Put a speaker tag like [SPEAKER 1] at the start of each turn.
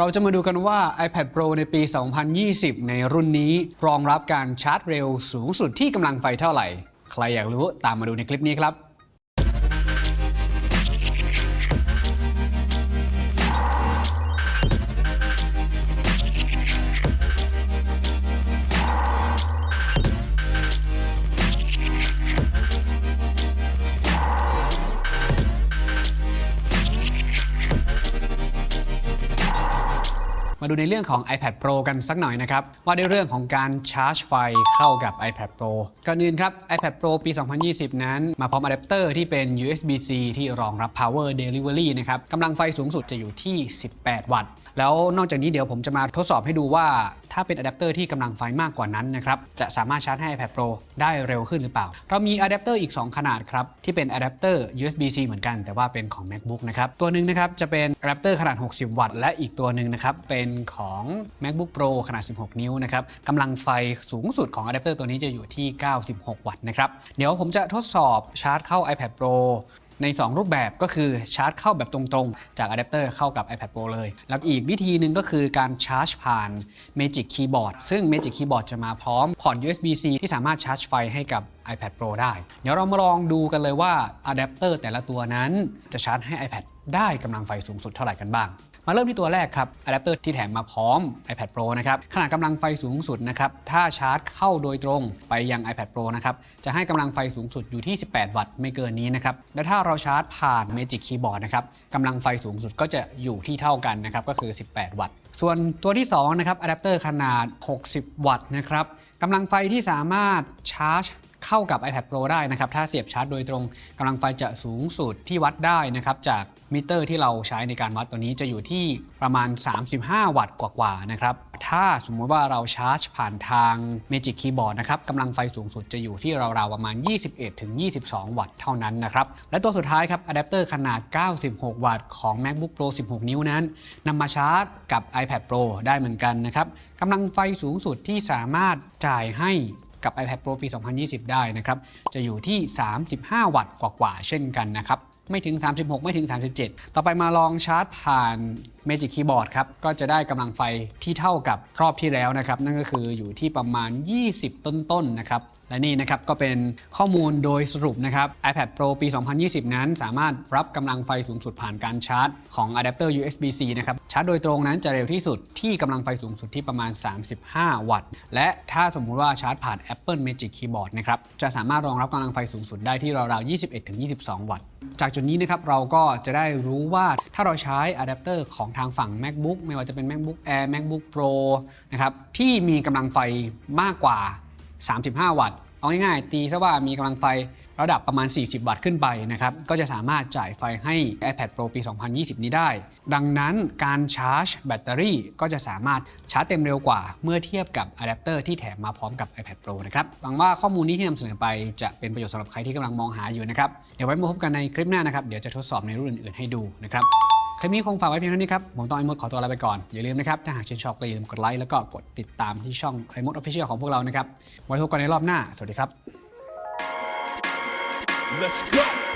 [SPEAKER 1] เราจะมาดูกันว่า iPad Pro ในปี 2020 ในรุ่นนี้ รองรับการชาร์จเร็วสูงสุดที่กำลังไฟเท่าไหร่ ใครอยากรู้ตามมาดูในคลิปนี้ครับ มาดูในเรื่องของ iPad Pro กันสักหน่อยนะครับ ว่าในเรื่องของการชาร์จไฟเข้ากับ iPad Pro ก่อนอื่นครับ iPad Pro ปี 2020 นั้น มาพร้อมอะแดปเตอร์ที่เป็น USB-C ที่รองรับ Power Delivery นะครับกำลังไฟสูงสุดจะอยู่ที่ 18 วัตต์ แล้วนอกจากนี้เดี๋ยวผมจะมาทดสอบให้ดูว่า ถ้าเป็นอะแดปเตอร์ที่กำลังไฟมากกว่านั้นนะครับจะสามารถชาร์จให้ iPad Pro ได้เร็วขึ้นหรือเปล่า เรามีอะแดปเตอร์อีก 2 ขนาดครับ ที่เป็นอะแดปเตอร์ USB-C เหมือนกัน แต่ว่าเป็นของ MacBook นะครับตัวหนึ่งนะครับจะเป็นอะแดปเตอร์ขนาด 60 วัตต์และอีกตัวหนึ่งนะครับเป็นของ MacBook Pro ขนาด 16 นิ้วนะครับกำลังไฟสูงสุดของอะแดปเตอร์ตัวนี้จะอยู่ที่ 96 วัตต์นะครับเดี๋ยวผมจะทดสอบชาร์จเข้า iPad Pro ใน 2 รูปแบบก็คือชาร์จเข้าแบบตรงๆ จากอะแดปเตอร์เข้ากับ iPad Pro เลย แล้วอีกวิธีหนึ่งก็คือการชาร์จผ่าน Magic Keyboard ซึ่ง Magic Keyboard จะมาพร้อมพอร์ต USB-C ที่สามารถชาร์จไฟให้กับ iPad Pro ได้ เดี๋ยวเรามาลองดูกันเลยว่าอะแดปเตอร์แต่ละตัวนั้นจะชาร์จให้ iPad ได้กำลังไฟสูงสุดเท่าไหร่กันบ้าง มาเริ่มที่ตัวแรกครับอะแดปเตอร์ที่แถมมาพร้อม iPad Pro นะครับขนาดกำลังไฟสูงสุดนะครับถ้าชาร์จเข้าโดยตรงไปยัง iPad Pro นะครับจะให้กำลังไฟสูงสุดอยู่ที่ 18 วัตต์ไม่เกินนี้นะครับและถ้าเราชาร์จผ่าน Magic Keyboard นะครับกำลังไฟสูงสุดก็จะอยู่ที่เท่ากันนะครับก็คือ 18 วัตต์ส่วนตัวที่2นะครับอะแดปเตอร์ขนาด 60 วัตต์นะครับกำลังไฟที่สามารถชาร์จ เข้ากับ iPad Pro ได้นะครับ ถ้าเสียบชาร์จโดยตรงกำลังไฟจะสูงสุดที่วัดได้นะครับ จากมิเตอร์ที่เราใช้ในการวัดตัวนี้จะอยู่ที่ประมาณ 35 วัตต์กว่าๆนะครับ ถ้าสมมุติว่าเราชาร์จผ่านทาง Magic Keyboard นะครับกำลังไฟสูงสุดจะอยู่ที่ราวๆประมาณ 21-22 วัตต์เท่านั้นนะครับ และตัวสุดท้ายครับอะแดปเตอร์ขนาด 96 วัตต์ของ MacBook Pro 16 นิ้วนั้นนำมาชาร์จกับ iPad Pro ได้เหมือนกันนะครับกำลังไฟสูงสุดที่สามารถจ่ายให้ กับ iPad Pro ปี 2020 ได้นะครับ จะอยู่ที่ 35 วัตต์กว่าๆ เช่นกันนะครับ ไม่ถึง 36 ไม่ถึง 37 ต่อไปมาลองชาร์จผ่าน Magic Keyboard ครับ ก็จะได้กำลังไฟที่เท่ากับรอบที่แล้วนะครับ นั่นก็คืออยู่ที่ประมาณ 20 ต้นๆ นะครับ และนี่นะครับก็เป็นข้อมูลโดยสรุปนะครับ iPad Pro ปี 2020 นั้น สามารถรับกำลังไฟสูงสุดผ่านการชาร์จของอะแดปเตอร์ USB-C นะครับชาร์จโดยตรงนั้นจะเร็วที่สุดที่กำลังไฟสูงสุดที่ประมาณ 35 วัตต์ และถ้าสมมุติว่าชาร์จผ่าน Apple Magic Keyboard นะครับจะสามารถรองรับกำลังไฟสูงสุดได้ที่ราวๆ21-22 วัตต์จากจุดนี้นะครับเราก็จะได้รู้ว่าถ้าเราใช้อะแดปเตอร์ของทางฝั่ง MacBook ไม่ว่าจะเป็น MacBook Air MacBook Pro นะครับที่มีกำลังไฟมากกว่า 35 วัตต์ เอาง่ายๆ ตีซะว่ามีกำลังไฟระดับประมาณ 40 วัตต์ขึ้นไปนะครับ ก็จะสามารถจ่ายไฟให้ iPad Pro ปี 2020 นี้ได้ ดังนั้นการชาร์จแบตเตอรี่ก็จะสามารถชาร์จเต็มเร็วกว่า เมื่อเทียบกับอะแดปเตอร์ที่แถมมาพร้อมกับ iPad Pro นะครับ หวังว่าข้อมูลนี้ที่นำเสนอไปจะเป็นประโยชน์สำหรับใครที่กำลังมองหาอยู่นะครับ เดี๋ยวไว้มาพบกันในคลิปหน้านะครับ เดี๋ยวจะทดสอบในรุ่นอื่นๆให้ดูนะครับ คลิปนี้คงฝากไว้เพียงเท่านี้ครับ ผมต้อง iMoD ขอตัวลาไปก่อน อย่าลืมนะครับ ถ้าหากชื่นชอบก็อย่าลืมกดไลค์แล้วก็กดติดตามที่ช่อง iMoD Official ของพวกเรานะครับ ไว้พบกันในรอบหน้า สวัสดีครับ
[SPEAKER 2] Let's go.